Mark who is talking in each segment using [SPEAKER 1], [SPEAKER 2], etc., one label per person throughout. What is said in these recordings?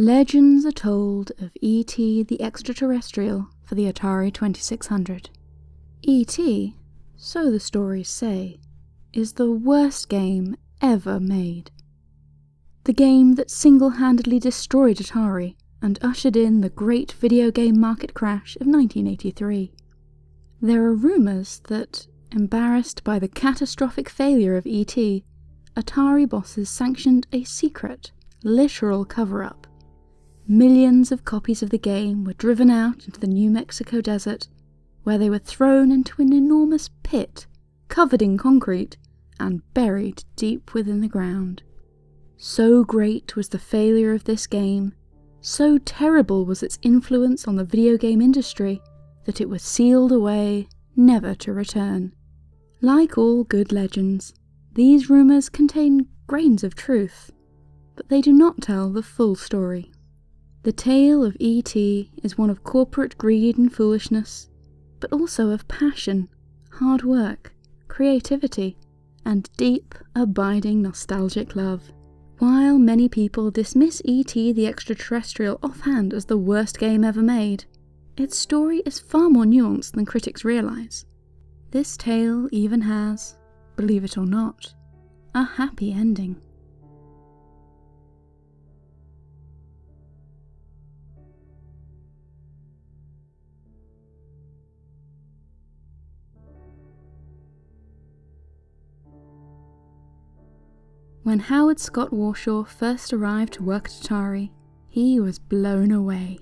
[SPEAKER 1] Legends are told of E.T. the Extraterrestrial for the Atari 2600. E.T., so the stories say, is the worst game ever made. The game that single-handedly destroyed Atari and ushered in the great video game market crash of 1983. There are rumours that, embarrassed by the catastrophic failure of E.T., Atari bosses sanctioned a secret, literal cover-up Millions of copies of the game were driven out into the New Mexico desert, where they were thrown into an enormous pit covered in concrete and buried deep within the ground. So great was the failure of this game, so terrible was its influence on the video game industry, that it was sealed away, never to return. Like all good legends, these rumours contain grains of truth, but they do not tell the full story. The tale of E.T. is one of corporate greed and foolishness, but also of passion, hard work, creativity, and deep, abiding nostalgic love. While many people dismiss E.T. the Extraterrestrial offhand as the worst game ever made, its story is far more nuanced than critics realise. This tale even has, believe it or not, a happy ending. When Howard Scott Warshaw first arrived to work at Atari, he was blown away.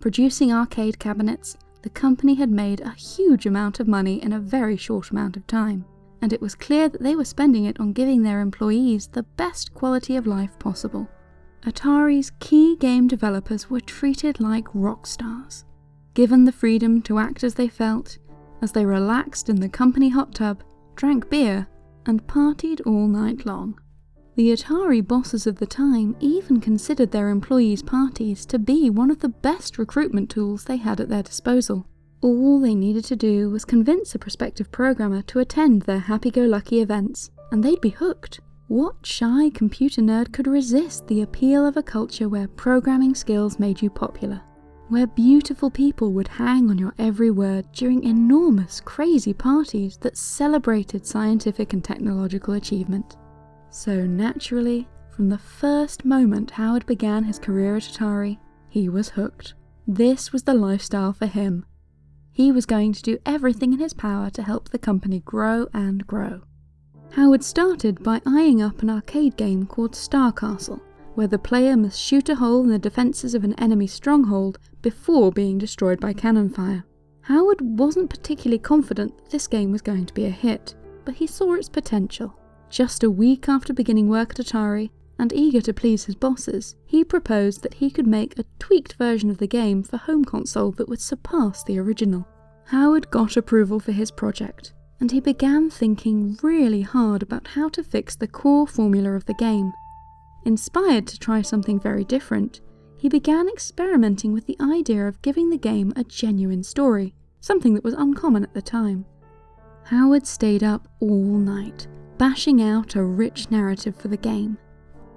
[SPEAKER 1] Producing arcade cabinets, the company had made a huge amount of money in a very short amount of time, and it was clear that they were spending it on giving their employees the best quality of life possible. Atari's key game developers were treated like rock stars, given the freedom to act as they felt, as they relaxed in the company hot tub, drank beer, and partied all night long. The Atari bosses of the time even considered their employees' parties to be one of the best recruitment tools they had at their disposal. All they needed to do was convince a prospective programmer to attend their happy-go-lucky events, and they'd be hooked. What shy computer nerd could resist the appeal of a culture where programming skills made you popular? Where beautiful people would hang on your every word during enormous, crazy parties that celebrated scientific and technological achievement? So naturally, from the first moment Howard began his career at Atari, he was hooked. This was the lifestyle for him. He was going to do everything in his power to help the company grow and grow. Howard started by eyeing up an arcade game called Star Castle, where the player must shoot a hole in the defences of an enemy stronghold before being destroyed by cannon fire. Howard wasn't particularly confident that this game was going to be a hit, but he saw its potential. Just a week after beginning work at Atari, and eager to please his bosses, he proposed that he could make a tweaked version of the game for home console that would surpass the original. Howard got approval for his project, and he began thinking really hard about how to fix the core formula of the game. Inspired to try something very different, he began experimenting with the idea of giving the game a genuine story, something that was uncommon at the time. Howard stayed up all night, bashing out a rich narrative for the game.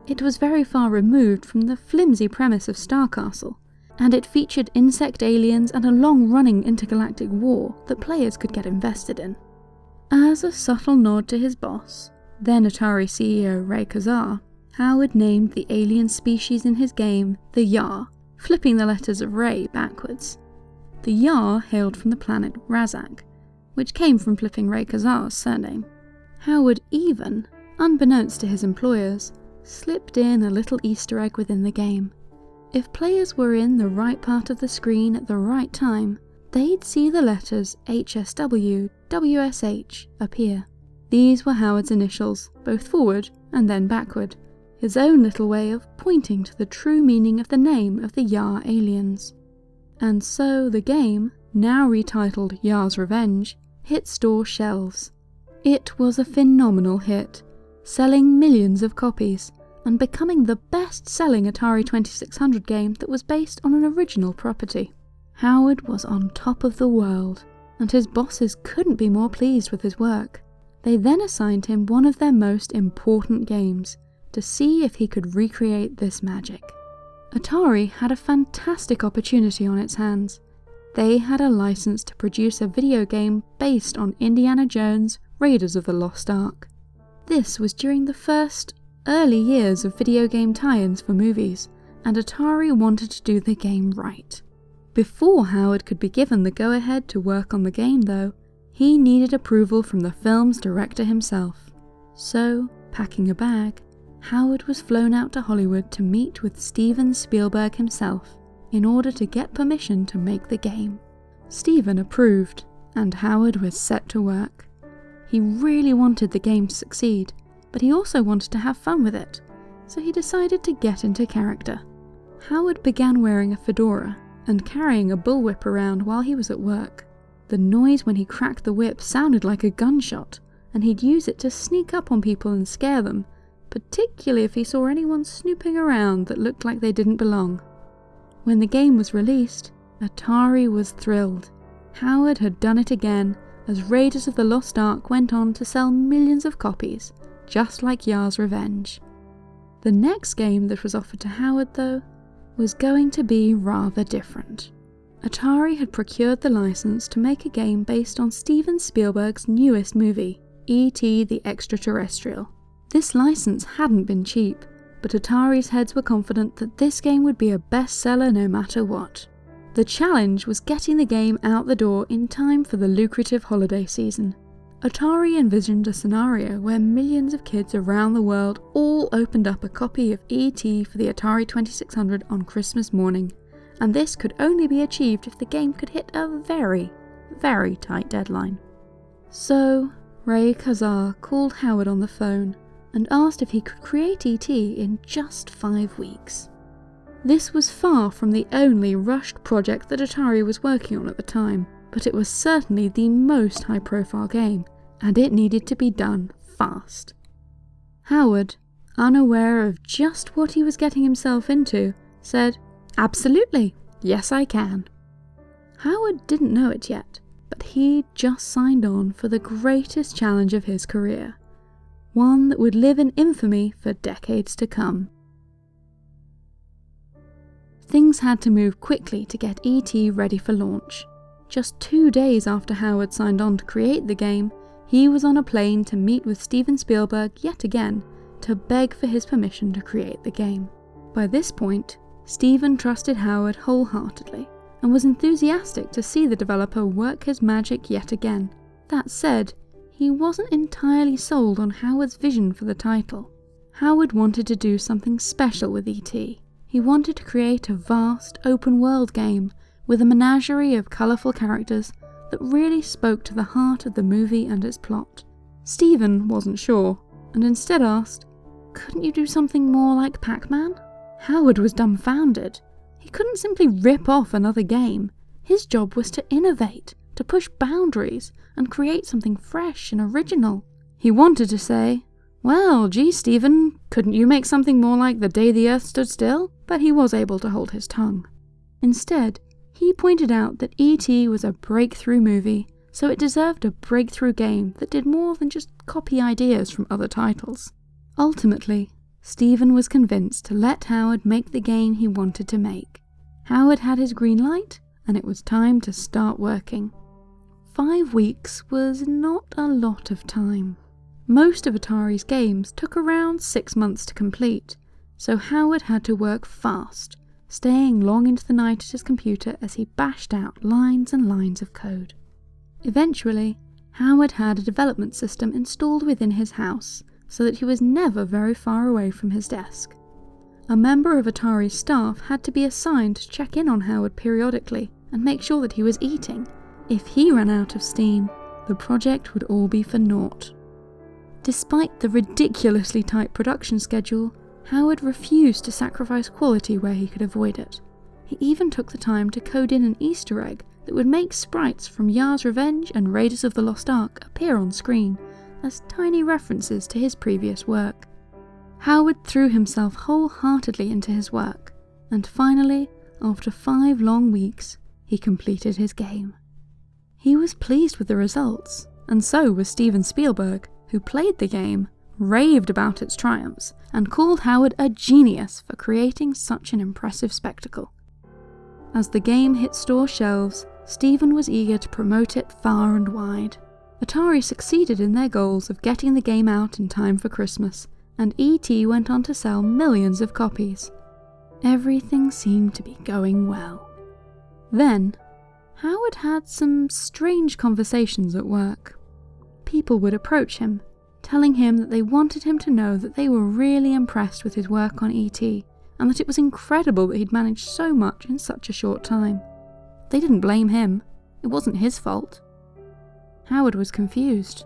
[SPEAKER 1] It was very far removed from the flimsy premise of Star Castle, and it featured insect aliens and a long-running intergalactic war that players could get invested in. As a subtle nod to his boss, then Atari CEO Ray Kassar, Howard named the alien species in his game the Yar, flipping the letters of Ray backwards. The Yar hailed from the planet Razak, which came from flipping Ray Kassar's surname. Howard even, unbeknownst to his employers, slipped in a little easter egg within the game. If players were in the right part of the screen at the right time, they'd see the letters HSW, WSH appear. These were Howard's initials, both forward and then backward, his own little way of pointing to the true meaning of the name of the Yar aliens. And so the game, now retitled Yar's Revenge, hit store shelves. It was a phenomenal hit, selling millions of copies, and becoming the best-selling Atari 2600 game that was based on an original property. Howard was on top of the world, and his bosses couldn't be more pleased with his work. They then assigned him one of their most important games, to see if he could recreate this magic. Atari had a fantastic opportunity on its hands. They had a license to produce a video game based on Indiana Jones Raiders of the Lost Ark. This was during the first, early years of video game tie ins for movies, and Atari wanted to do the game right. Before Howard could be given the go ahead to work on the game, though, he needed approval from the film's director himself. So, packing a bag, Howard was flown out to Hollywood to meet with Steven Spielberg himself in order to get permission to make the game. Steven approved, and Howard was set to work. He really wanted the game to succeed, but he also wanted to have fun with it, so he decided to get into character. Howard began wearing a fedora and carrying a bullwhip around while he was at work. The noise when he cracked the whip sounded like a gunshot, and he'd use it to sneak up on people and scare them, particularly if he saw anyone snooping around that looked like they didn't belong. When the game was released, Atari was thrilled. Howard had done it again, as Raiders of the Lost Ark went on to sell millions of copies, just like Yars' Revenge. The next game that was offered to Howard, though, was going to be rather different. Atari had procured the license to make a game based on Steven Spielberg's newest movie, E.T. the Extraterrestrial. This license hadn't been cheap, but Atari's heads were confident that this game would be a bestseller no matter what. The challenge was getting the game out the door in time for the lucrative holiday season. Atari envisioned a scenario where millions of kids around the world all opened up a copy of E.T. for the Atari 2600 on Christmas morning, and this could only be achieved if the game could hit a very, very tight deadline. So, Ray Kassar called Howard on the phone and asked if he could create ET in just five weeks. This was far from the only rushed project that Atari was working on at the time, but it was certainly the most high profile game, and it needed to be done fast. Howard, unaware of just what he was getting himself into, said, Absolutely, yes I can. Howard didn't know it yet, but he just signed on for the greatest challenge of his career one that would live in infamy for decades to come. Things had to move quickly to get ET ready for launch. Just two days after Howard signed on to create the game, he was on a plane to meet with Steven Spielberg yet again to beg for his permission to create the game. By this point, Steven trusted Howard wholeheartedly and was enthusiastic to see the developer work his magic yet again. That said, he wasn't entirely sold on Howard's vision for the title. Howard wanted to do something special with E.T. He wanted to create a vast, open world game with a menagerie of colourful characters that really spoke to the heart of the movie and its plot. Steven wasn't sure, and instead asked, Couldn't you do something more like Pac Man? Howard was dumbfounded. He couldn't simply rip off another game. His job was to innovate, to push boundaries and create something fresh and original. He wanted to say, Well, gee, Steven, couldn't you make something more like The Day the Earth Stood Still? But he was able to hold his tongue. Instead, he pointed out that E.T. was a breakthrough movie, so it deserved a breakthrough game that did more than just copy ideas from other titles. Ultimately, Steven was convinced to let Howard make the game he wanted to make. Howard had his green light, and it was time to start working. Five weeks was not a lot of time. Most of Atari's games took around six months to complete, so Howard had to work fast, staying long into the night at his computer as he bashed out lines and lines of code. Eventually, Howard had a development system installed within his house so that he was never very far away from his desk. A member of Atari's staff had to be assigned to check in on Howard periodically and make sure that he was eating if he ran out of steam, the project would all be for naught. Despite the ridiculously tight production schedule, Howard refused to sacrifice quality where he could avoid it. He even took the time to code in an Easter egg that would make sprites from Yars' Revenge and Raiders of the Lost Ark appear on screen as tiny references to his previous work. Howard threw himself wholeheartedly into his work, and finally, after five long weeks, he completed his game. He was pleased with the results, and so was Steven Spielberg, who played the game, raved about its triumphs and called Howard a genius for creating such an impressive spectacle. As the game hit store shelves, Steven was eager to promote it far and wide. Atari succeeded in their goals of getting the game out in time for Christmas, and E.T. went on to sell millions of copies. Everything seemed to be going well. Then, Howard had some strange conversations at work. People would approach him, telling him that they wanted him to know that they were really impressed with his work on E.T., and that it was incredible that he'd managed so much in such a short time. They didn't blame him, it wasn't his fault. Howard was confused.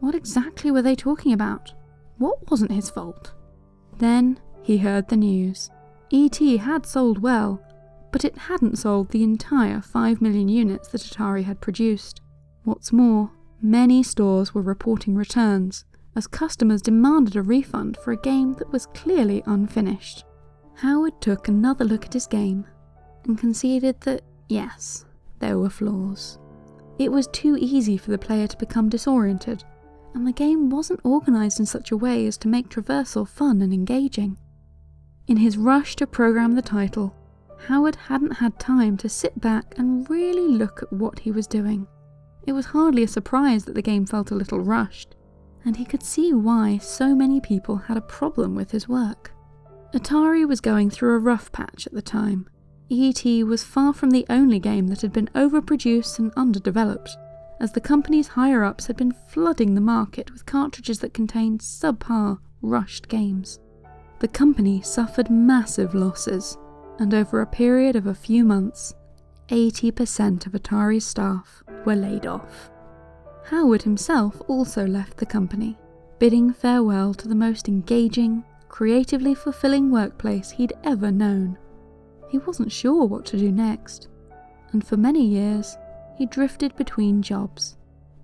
[SPEAKER 1] What exactly were they talking about? What wasn't his fault? Then he heard the news. E.T. had sold well, but it hadn't sold the entire 5 million units that Atari had produced. What's more, many stores were reporting returns, as customers demanded a refund for a game that was clearly unfinished. Howard took another look at his game and conceded that, yes, there were flaws. It was too easy for the player to become disoriented, and the game wasn't organised in such a way as to make traversal fun and engaging. In his rush to program the title, Howard hadn't had time to sit back and really look at what he was doing. It was hardly a surprise that the game felt a little rushed, and he could see why so many people had a problem with his work. Atari was going through a rough patch at the time. E.T. was far from the only game that had been overproduced and underdeveloped, as the company's higher ups had been flooding the market with cartridges that contained subpar, rushed games. The company suffered massive losses, and over a period of a few months, 80% of Atari's staff were laid off. Howard himself also left the company, bidding farewell to the most engaging, creatively fulfilling workplace he'd ever known. He wasn't sure what to do next, and for many years he drifted between jobs.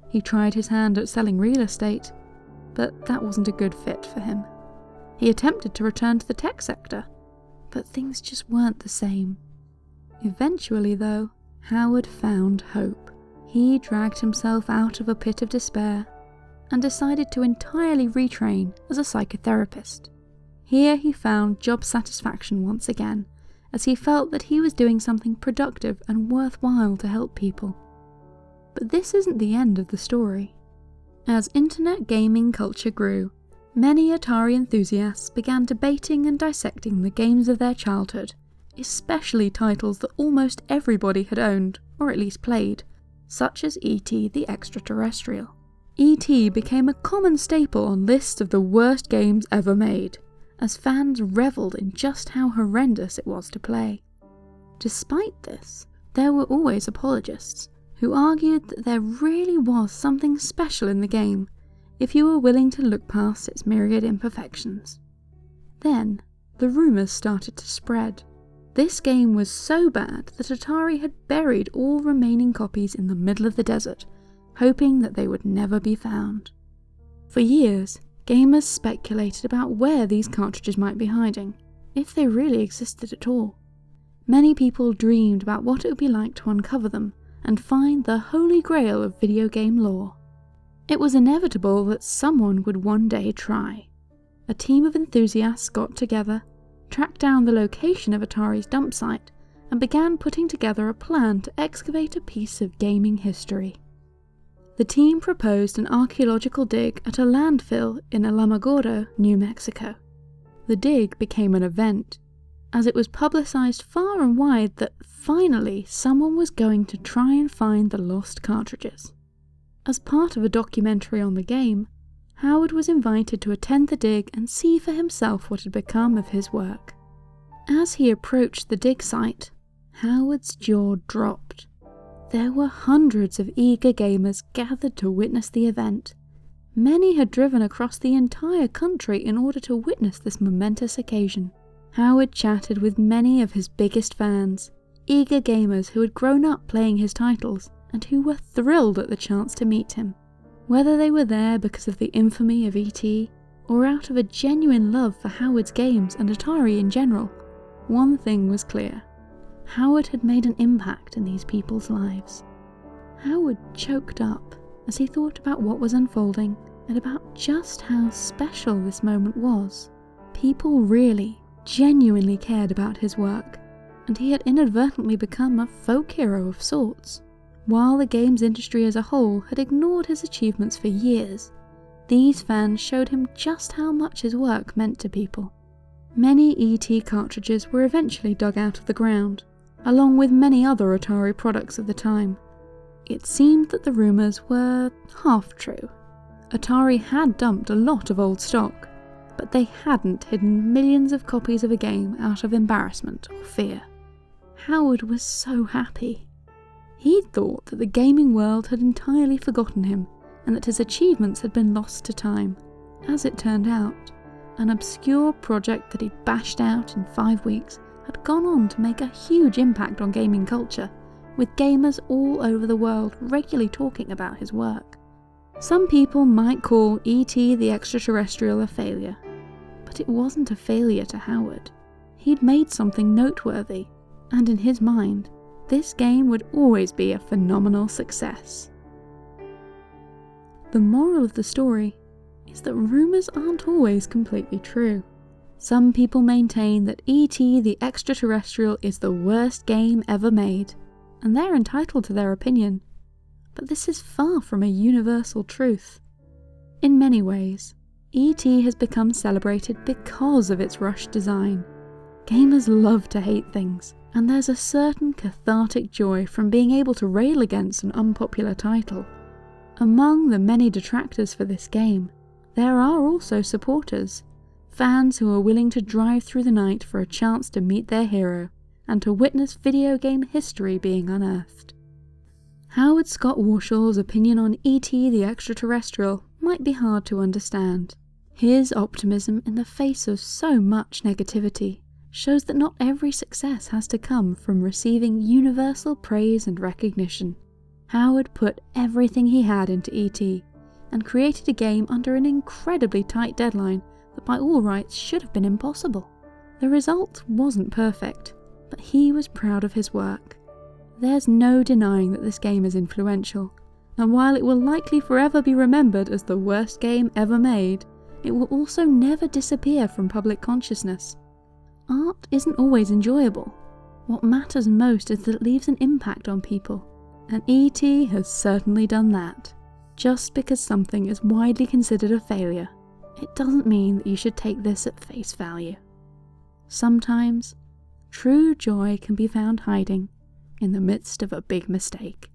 [SPEAKER 1] He tried his hand at selling real estate, but that wasn't a good fit for him. He attempted to return to the tech sector, but things just weren't the same. Eventually, though, Howard found hope. He dragged himself out of a pit of despair and decided to entirely retrain as a psychotherapist. Here he found job satisfaction once again, as he felt that he was doing something productive and worthwhile to help people. But this isn't the end of the story. As internet gaming culture grew, Many Atari enthusiasts began debating and dissecting the games of their childhood, especially titles that almost everybody had owned, or at least played, such as E.T. the Extraterrestrial. E.T. became a common staple on lists of the worst games ever made, as fans revelled in just how horrendous it was to play. Despite this, there were always apologists, who argued that there really was something special in the game if you were willing to look past its myriad imperfections. Then, the rumours started to spread. This game was so bad that Atari had buried all remaining copies in the middle of the desert, hoping that they would never be found. For years, gamers speculated about where these cartridges might be hiding, if they really existed at all. Many people dreamed about what it would be like to uncover them and find the holy grail of video game lore. It was inevitable that someone would one day try. A team of enthusiasts got together, tracked down the location of Atari's dump site, and began putting together a plan to excavate a piece of gaming history. The team proposed an archaeological dig at a landfill in Alamogordo, New Mexico. The dig became an event, as it was publicised far and wide that finally someone was going to try and find the lost cartridges. As part of a documentary on the game, Howard was invited to attend the dig and see for himself what had become of his work. As he approached the dig site, Howard's jaw dropped. There were hundreds of eager gamers gathered to witness the event. Many had driven across the entire country in order to witness this momentous occasion. Howard chatted with many of his biggest fans, eager gamers who had grown up playing his titles and who were thrilled at the chance to meet him. Whether they were there because of the infamy of E.T., or out of a genuine love for Howard's games and Atari in general, one thing was clear. Howard had made an impact in these people's lives. Howard choked up as he thought about what was unfolding and about just how special this moment was. People really, genuinely cared about his work, and he had inadvertently become a folk hero of sorts. While the games industry as a whole had ignored his achievements for years, these fans showed him just how much his work meant to people. Many ET cartridges were eventually dug out of the ground, along with many other Atari products of the time. It seemed that the rumours were half true. Atari had dumped a lot of old stock, but they hadn't hidden millions of copies of a game out of embarrassment or fear. Howard was so happy. He'd thought that the gaming world had entirely forgotten him and that his achievements had been lost to time. As it turned out, an obscure project that he'd bashed out in five weeks had gone on to make a huge impact on gaming culture, with gamers all over the world regularly talking about his work. Some people might call E.T. the extraterrestrial a failure, but it wasn't a failure to Howard. He'd made something noteworthy, and in his mind, this game would always be a phenomenal success. The moral of the story is that rumours aren't always completely true. Some people maintain that E.T. the Extraterrestrial is the worst game ever made, and they're entitled to their opinion. But this is far from a universal truth. In many ways, E.T. has become celebrated because of its rushed design. Gamers love to hate things, and there's a certain cathartic joy from being able to rail against an unpopular title. Among the many detractors for this game, there are also supporters, fans who are willing to drive through the night for a chance to meet their hero and to witness video game history being unearthed. Howard Scott Warshaw's opinion on E.T. the Extraterrestrial might be hard to understand. His optimism in the face of so much negativity shows that not every success has to come from receiving universal praise and recognition. Howard put everything he had into E.T. and created a game under an incredibly tight deadline that by all rights should have been impossible. The result wasn't perfect, but he was proud of his work. There's no denying that this game is influential, and while it will likely forever be remembered as the worst game ever made, it will also never disappear from public consciousness. Art isn't always enjoyable. What matters most is that it leaves an impact on people and E.T. has certainly done that. Just because something is widely considered a failure, it doesn't mean that you should take this at face value. Sometimes, true joy can be found hiding in the midst of a big mistake.